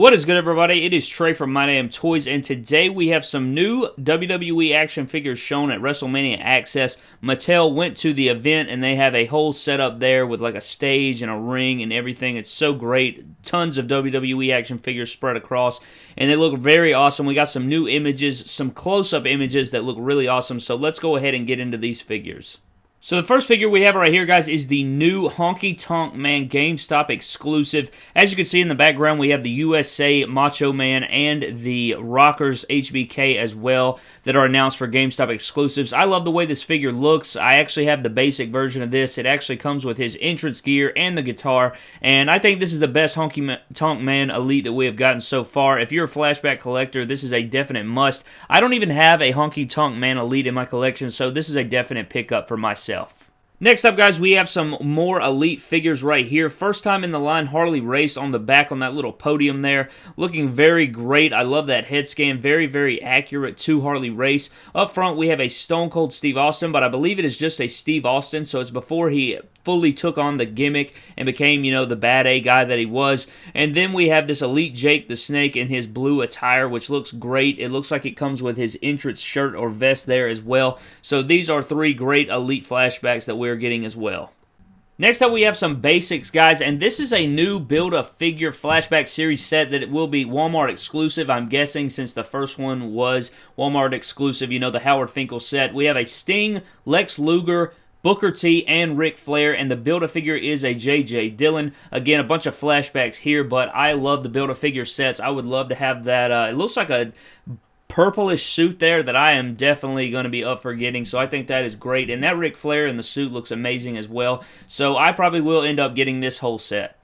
What is good, everybody? It is Trey from My Damn Toys, and today we have some new WWE action figures shown at WrestleMania Access. Mattel went to the event, and they have a whole setup there with like a stage and a ring and everything. It's so great. Tons of WWE action figures spread across, and they look very awesome. We got some new images, some close-up images that look really awesome, so let's go ahead and get into these figures. So the first figure we have right here, guys, is the new Honky Tonk Man GameStop exclusive. As you can see in the background, we have the USA Macho Man and the Rockers HBK as well that are announced for GameStop exclusives. I love the way this figure looks. I actually have the basic version of this. It actually comes with his entrance gear and the guitar, and I think this is the best Honky Tonk Man Elite that we have gotten so far. If you're a flashback collector, this is a definite must. I don't even have a Honky Tonk Man Elite in my collection, so this is a definite pickup for myself myself. Next up, guys, we have some more Elite figures right here. First time in the line, Harley Race on the back on that little podium there. Looking very great. I love that head scan. Very, very accurate to Harley Race. Up front, we have a Stone Cold Steve Austin, but I believe it is just a Steve Austin, so it's before he fully took on the gimmick and became, you know, the bad A guy that he was. And then we have this Elite Jake the Snake in his blue attire, which looks great. It looks like it comes with his entrance shirt or vest there as well. So these are three great Elite flashbacks that we're getting as well. Next up, we have some basics, guys, and this is a new Build-A-Figure Flashback Series set that it will be Walmart exclusive, I'm guessing, since the first one was Walmart exclusive, you know, the Howard Finkel set. We have a Sting, Lex Luger, Booker T and Ric Flair, and the Build-A-Figure is a J.J. Dillon. Again, a bunch of flashbacks here, but I love the Build-A-Figure sets. I would love to have that. Uh, it looks like a purplish suit there that I am definitely going to be up for getting, so I think that is great. And that Ric Flair in the suit looks amazing as well, so I probably will end up getting this whole set.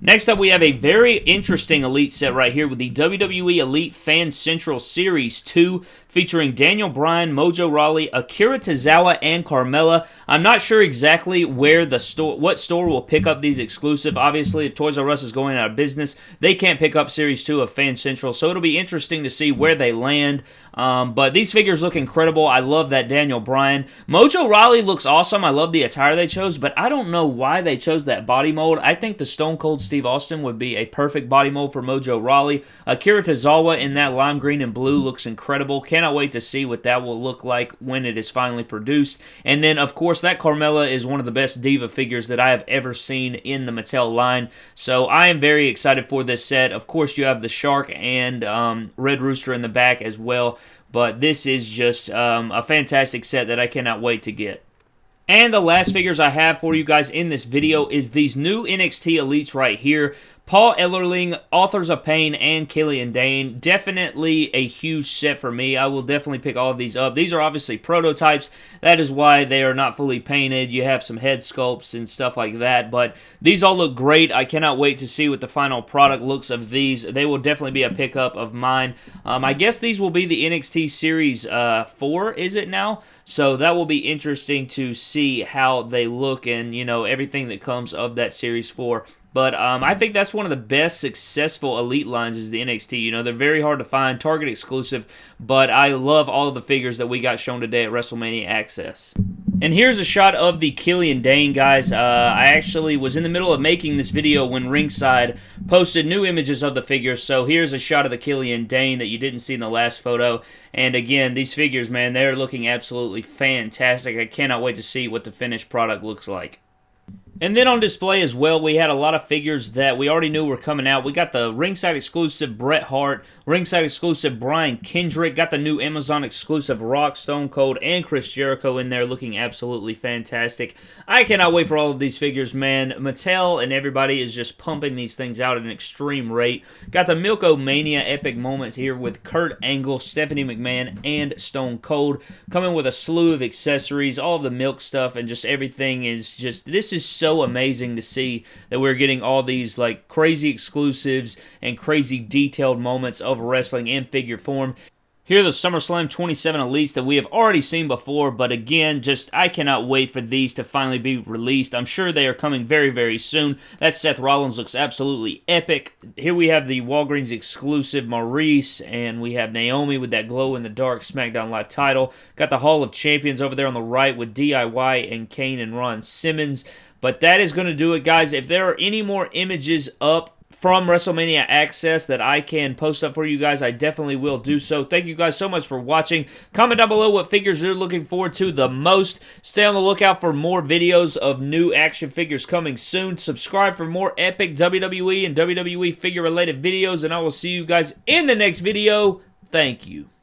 Next up, we have a very interesting Elite set right here with the WWE Elite Fan Central Series 2 featuring Daniel Bryan, Mojo Rawley, Akira Tozawa, and Carmella. I'm not sure exactly where the store, what store will pick up these exclusive. Obviously, if Toys R Us is going out of business, they can't pick up Series 2 of Fan Central, so it'll be interesting to see where they land. Um, but these figures look incredible. I love that Daniel Bryan. Mojo Rawley looks awesome. I love the attire they chose, but I don't know why they chose that body mold. I think the Stone Cold Steve Austin would be a perfect body mold for Mojo Rawley. Akira Tozawa in that lime green and blue looks incredible. Cannot wait to see what that will look like when it is finally produced. And then, of course, that Carmella is one of the best Diva figures that I have ever seen in the Mattel line. So I am very excited for this set. Of course, you have the Shark and um, Red Rooster in the back as well. But this is just um, a fantastic set that I cannot wait to get. And the last figures I have for you guys in this video is these new NXT Elites right here. Paul Ellering, Authors of Pain, and Killian Dain. Definitely a huge set for me. I will definitely pick all of these up. These are obviously prototypes. That is why they are not fully painted. You have some head sculpts and stuff like that. But these all look great. I cannot wait to see what the final product looks of these. They will definitely be a pickup of mine. Um, I guess these will be the NXT Series uh, 4, is it now? So that will be interesting to see how they look and, you know, everything that comes of that Series 4. But um, I think that's one of the best successful Elite lines is the NXT. You know, they're very hard to find, Target exclusive, but I love all of the figures that we got shown today at WrestleMania Access. And here's a shot of the Killian Dain, guys. Uh, I actually was in the middle of making this video when Ringside posted new images of the figures, so here's a shot of the Killian Dain that you didn't see in the last photo. And again, these figures, man, they're looking absolutely fantastic. I cannot wait to see what the finished product looks like. And then on display as well, we had a lot of figures that we already knew were coming out. We got the ringside exclusive Bret Hart, ringside exclusive Brian Kendrick, got the new Amazon exclusive Rock, Stone Cold, and Chris Jericho in there looking absolutely fantastic. I cannot wait for all of these figures, man. Mattel and everybody is just pumping these things out at an extreme rate. Got the Milk-O-Mania epic moments here with Kurt Angle, Stephanie McMahon, and Stone Cold coming with a slew of accessories, all the milk stuff, and just everything is just, this is so amazing to see that we're getting all these like crazy exclusives and crazy detailed moments of wrestling in figure form. Here are the SummerSlam 27 Elites that we have already seen before, but again, just I cannot wait for these to finally be released. I'm sure they are coming very, very soon. That Seth Rollins looks absolutely epic. Here we have the Walgreens exclusive Maurice, and we have Naomi with that glow-in-the-dark SmackDown Live title. Got the Hall of Champions over there on the right with DIY and Kane and Ron Simmons. But that is going to do it, guys. If there are any more images up from WrestleMania Access that I can post up for you guys, I definitely will do so. Thank you guys so much for watching. Comment down below what figures you're looking forward to the most. Stay on the lookout for more videos of new action figures coming soon. Subscribe for more epic WWE and WWE figure related videos, and I will see you guys in the next video. Thank you.